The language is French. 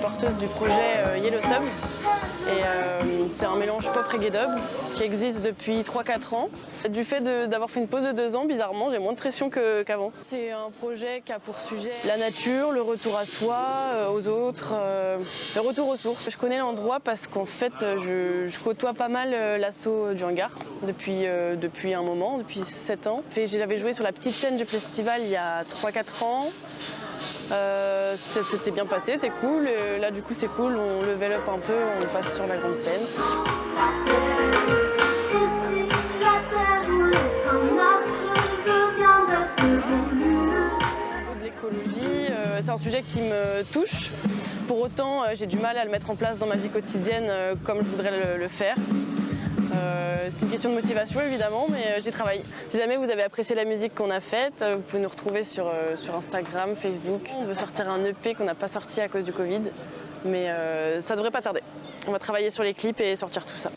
chanteuse du projet euh, Yellow Sub. Et euh, c'est un mélange pop reggae dub qui existe depuis 3-4 ans. Du fait d'avoir fait une pause de deux ans, bizarrement, j'ai moins de pression qu'avant. c'est un projet qui a pour sujet la nature, le retour à soi, euh, aux autres, le retour aux sources. Je connais l'endroit parce qu'en fait, je, je, côtoie pas mal l'assaut du hangar depuis, depuis un moment, depuis 7 ans. J'avais joué sur la petite scène du festival il y a 3-4 ans. Euh, ça s'était bien passé, c'est cool. là, du coup, c'est cool, on level up un peu, on passe sur la grande scène. l'écologie, euh, c'est un sujet qui me touche. Pour autant, euh, j'ai du mal à le mettre en place dans ma vie quotidienne comme je voudrais le faire. Euh, c'est une question de motivation évidemment, mais euh, j'y travaille. Si jamais vous avez apprécié la musique qu'on a faite, euh, vous pouvez nous retrouver sur, sur Instagram, Facebook. On veut sortir un EP qu'on n'a pas sorti à cause du Covid, mais ça devrait pas tarder. On va travailler sur les clips et sortir tout ça.